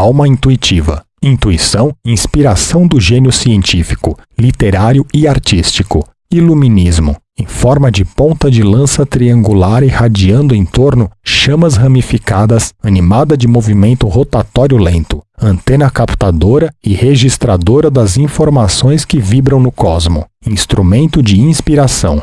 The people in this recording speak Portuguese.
alma intuitiva. Intuição, inspiração do gênio científico, literário e artístico. Iluminismo, em forma de ponta de lança triangular irradiando em torno chamas ramificadas, animada de movimento rotatório lento, antena captadora e registradora das informações que vibram no cosmo, instrumento de inspiração.